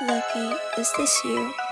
lucky is this you?